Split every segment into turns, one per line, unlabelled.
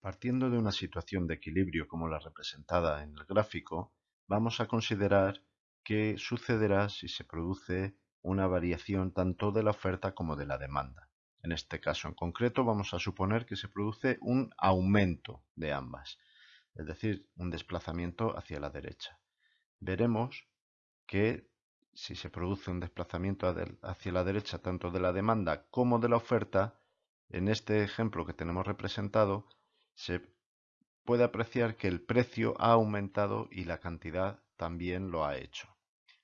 Partiendo de una situación de equilibrio como la representada en el gráfico, vamos a considerar qué sucederá si se produce una variación tanto de la oferta como de la demanda. En este caso en concreto vamos a suponer que se produce un aumento de ambas, es decir, un desplazamiento hacia la derecha. Veremos que si se produce un desplazamiento hacia la derecha tanto de la demanda como de la oferta, en este ejemplo que tenemos representado, se puede apreciar que el precio ha aumentado y la cantidad también lo ha hecho,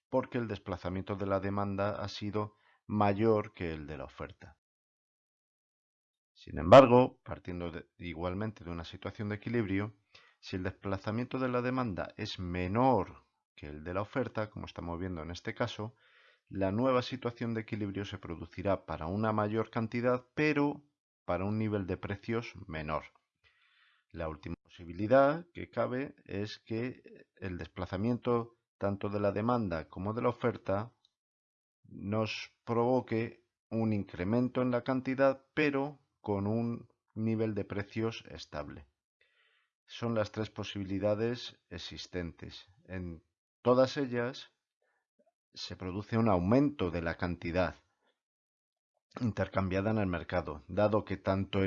porque el desplazamiento de la demanda ha sido mayor que el de la oferta. Sin embargo, partiendo igualmente de una situación de equilibrio, si el desplazamiento de la demanda es menor que el de la oferta, como estamos viendo en este caso, la nueva situación de equilibrio se producirá para una mayor cantidad, pero para un nivel de precios menor. La última posibilidad que cabe es que el desplazamiento tanto de la demanda como de la oferta nos provoque un incremento en la cantidad, pero con un nivel de precios estable. Son las tres posibilidades existentes. En todas ellas se produce un aumento de la cantidad intercambiada en el mercado, dado que tanto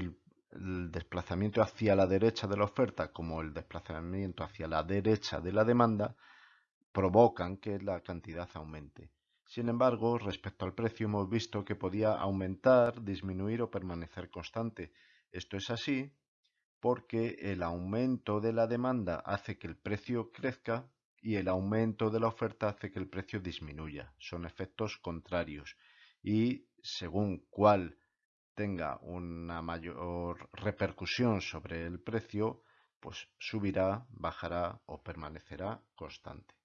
el, desplazamiento hacia la derecha de la oferta como el desplazamiento hacia la derecha de la demanda provocan que la cantidad aumente. Sin embargo, respecto al precio hemos visto que podía aumentar, disminuir o permanecer constante. Esto es así porque el aumento de la demanda hace que el precio crezca y el aumento de la oferta hace que el precio disminuya. Son efectos contrarios y según cuál tenga una mayor repercusión sobre el precio, pues subirá, bajará o permanecerá constante.